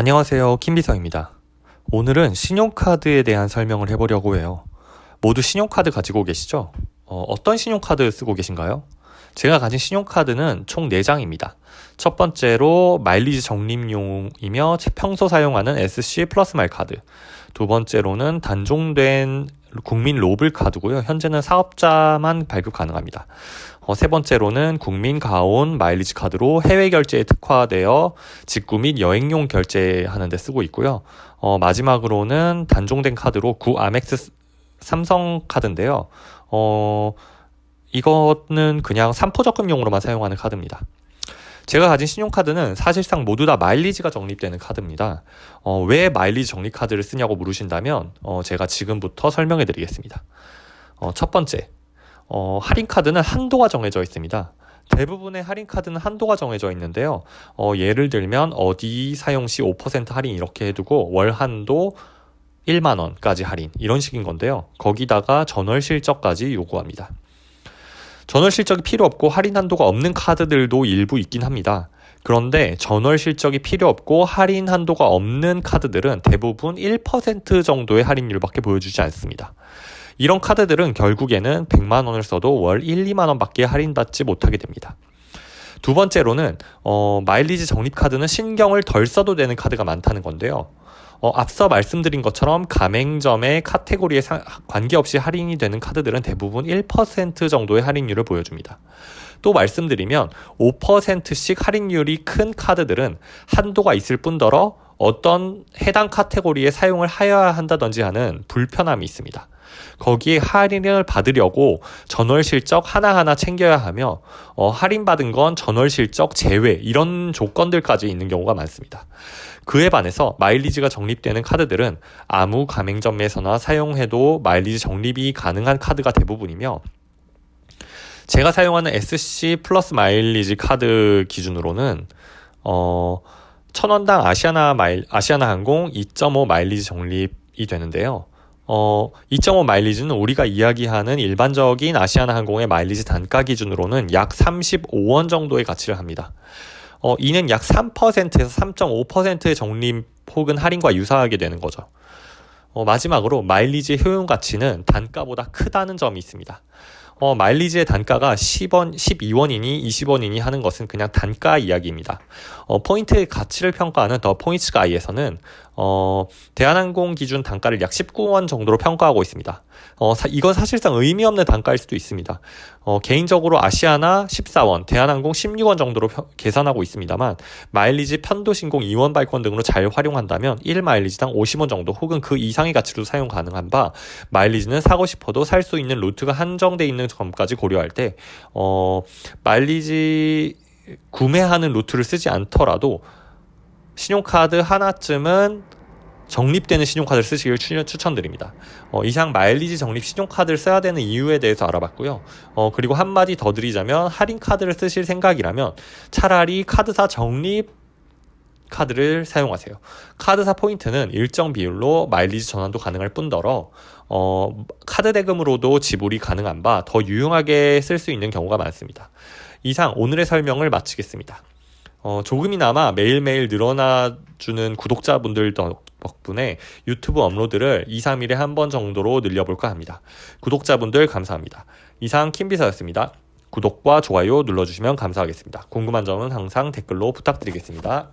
안녕하세요. 김비서입니다. 오늘은 신용카드에 대한 설명을 해보려고 해요. 모두 신용카드 가지고 계시죠? 어떤 신용카드 쓰고 계신가요? 제가 가진 신용카드는 총 4장입니다. 첫 번째로 마일리지 적립용이며 평소 사용하는 SC 플러스 마일 카드. 두 번째로는 단종된 국민 로블 카드고요. 현재는 사업자만 발급 가능합니다. 어, 세 번째로는 국민 가온 마일리지 카드로 해외 결제에 특화되어 직구 및 여행용 결제하는 데 쓰고 있고요. 어, 마지막으로는 단종된 카드로 구 아멕스 삼성 카드인데요. 어, 이거는 그냥 삼포 적금용으로만 사용하는 카드입니다. 제가 가진 신용카드는 사실상 모두 다 마일리지가 적립되는 카드입니다. 어, 왜 마일리지 적립 카드를 쓰냐고 물으신다면 어, 제가 지금부터 설명해 드리겠습니다. 어, 첫 번째, 어, 할인 카드는 한도가 정해져 있습니다. 대부분의 할인 카드는 한도가 정해져 있는데요. 어, 예를 들면 어디 사용 시 5% 할인 이렇게 해두고 월 한도 1만 원까지 할인 이런 식인 건데요. 거기다가 전월 실적까지 요구합니다. 전월 실적이 필요 없고 할인 한도가 없는 카드들도 일부 있긴 합니다. 그런데 전월 실적이 필요 없고 할인 한도가 없는 카드들은 대부분 1% 정도의 할인율밖에 보여주지 않습니다. 이런 카드들은 결국에는 100만 원을 써도 월 1, 2만 원밖에 할인받지 못하게 됩니다. 두 번째로는 어, 마일리지 적립 카드는 신경을 덜 써도 되는 카드가 많다는 건데요. 어, 앞서 말씀드린 것처럼 가맹점의 카테고리에 사, 관계없이 할인이 되는 카드들은 대부분 1% 정도의 할인율을 보여줍니다. 또 말씀드리면 5%씩 할인율이 큰 카드들은 한도가 있을 뿐더러 어떤 해당 카테고리에 사용을 하여야 한다든지 하는 불편함이 있습니다. 거기에 할인을 받으려고 전월 실적 하나하나 챙겨야 하며 어, 할인받은 건 전월 실적 제외 이런 조건들까지 있는 경우가 많습니다. 그에 반해서 마일리지가 적립되는 카드들은 아무 가맹점에서나 사용해도 마일리지 적립이 가능한 카드가 대부분이며 제가 사용하는 SC 플러스 마일리지 카드 기준으로는 어, 천원당 아시아나 마일, 아시아나 항공 2.5 마일리지 적립이 되는데요. 어, 2.5 마일리지는 우리가 이야기하는 일반적인 아시아나 항공의 마일리지 단가 기준으로는 약 35원 정도의 가치를 합니다. 어, 이는 약 3%에서 3.5%의 적립 혹은 할인과 유사하게 되는 거죠. 어, 마지막으로 마일리지 효용 가치는 단가보다 크다는 점이 있습니다. 어, 마일리지의 단가가 10원, 12원이니 20원이니 하는 것은 그냥 단가 이야기입니다. 어, 포인트의 가치를 평가하는 The Points Guy에서는 어, 대한항공 기준 단가를 약 19원 정도로 평가하고 있습니다. 어, 사, 이건 사실상 의미 없는 단가일 수도 있습니다. 어, 개인적으로 아시아나 14원, 대한항공 16원 정도로 펴, 계산하고 있습니다만 마일리지 편도 신공 2원 발권 등으로 잘 활용한다면 1 마일리지당 50원 정도 혹은 그 이상의 가치로 사용 가능한 바 마일리지는 사고 싶어도 살 수 있는 루트가 한정돼 있는 점까지 고려할 때 어, 마일리지 구매하는 루트를 쓰지 않더라도 신용카드 하나쯤은 적립되는 신용카드를 쓰시길 추천드립니다. 어, 이상 마일리지 적립 신용카드를 써야 되는 이유에 대해서 알아봤고요. 어, 그리고 한마디 더 드리자면 할인카드를 쓰실 생각이라면 차라리 카드사 적립 카드를 사용하세요. 카드사 포인트는 일정 비율로 마일리지 전환도 가능할 뿐더러 어, 카드 대금으로도 지불이 가능한 바 더 유용하게 쓸 수 있는 경우가 많습니다. 이상 오늘의 설명을 마치겠습니다. 어, 조금이나마 매일매일 늘어나주는 구독자분들 덕분에 유튜브 업로드를 2, 3일에 한 번 정도로 늘려볼까 합니다. 구독자분들 감사합니다. 이상 킴비서였습니다. 구독과 좋아요 눌러주시면 감사하겠습니다. 궁금한 점은 항상 댓글로 부탁드리겠습니다.